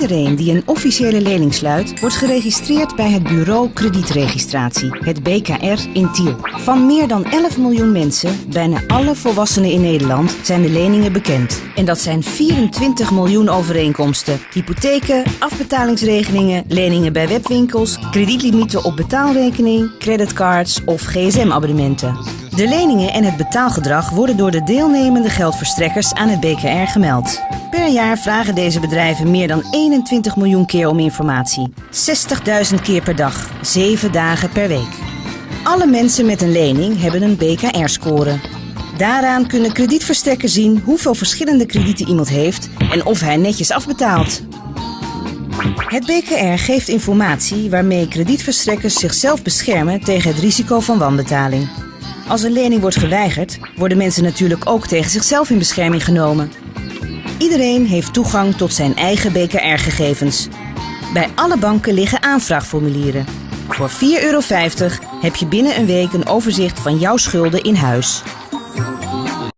Iedereen die een officiële lening sluit, wordt geregistreerd bij het Bureau Kredietregistratie, het BKR in Tiel. Van meer dan 11 miljoen mensen, bijna alle volwassenen in Nederland, zijn de leningen bekend. En dat zijn 24 miljoen overeenkomsten, hypotheken, afbetalingsregelingen, leningen bij webwinkels, kredietlimieten op betaalrekening, creditcards of gsm-abonnementen. De leningen en het betaalgedrag worden door de deelnemende geldverstrekkers aan het BKR gemeld. Per jaar vragen deze bedrijven meer dan 21 miljoen keer om informatie. 60.000 keer per dag, 7 dagen per week. Alle mensen met een lening hebben een BKR-score. Daaraan kunnen kredietverstrekkers zien hoeveel verschillende kredieten iemand heeft en of hij netjes afbetaalt. Het BKR geeft informatie waarmee kredietverstrekkers zichzelf beschermen tegen het risico van wanbetaling. Als een lening wordt geweigerd, worden mensen natuurlijk ook tegen zichzelf in bescherming genomen. Iedereen heeft toegang tot zijn eigen BKR-gegevens. Bij alle banken liggen aanvraagformulieren. Voor 4,50 euro heb je binnen een week een overzicht van jouw schulden in huis.